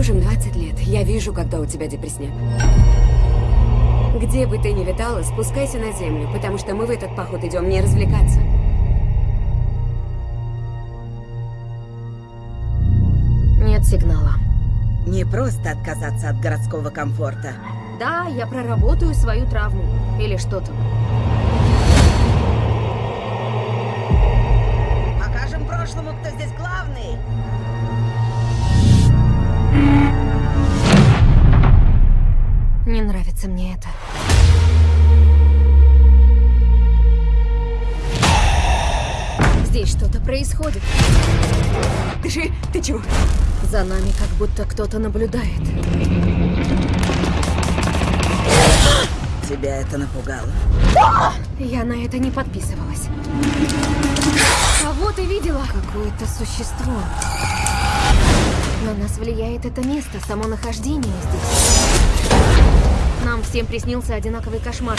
20 лет. Я вижу, когда у тебя депресняк. Где бы ты ни витала, спускайся на землю, потому что мы в этот поход идем не развлекаться. Нет сигнала. Не просто отказаться от городского комфорта. Да, я проработаю свою травму. Или что там. Покажем прошлому, кто здесь главный. Нравится мне это. Здесь что-то происходит. Дыши, ты чего? За нами как будто кто-то наблюдает. Тебя это напугало? Я на это не подписывалась. Кого ты видела? Какое-то существо. На нас влияет это место, само нахождение здесь. Нам всем приснился одинаковый кошмар.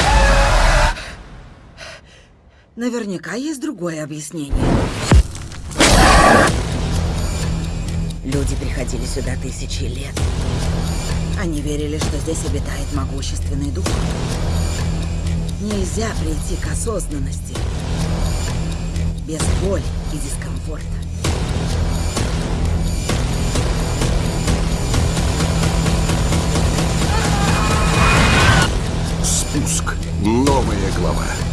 Наверняка есть другое объяснение. Люди приходили сюда тысячи лет. Они верили, что здесь обитает могущественный дух. Нельзя прийти к осознанности без боли и дискомфорта. Новая глава.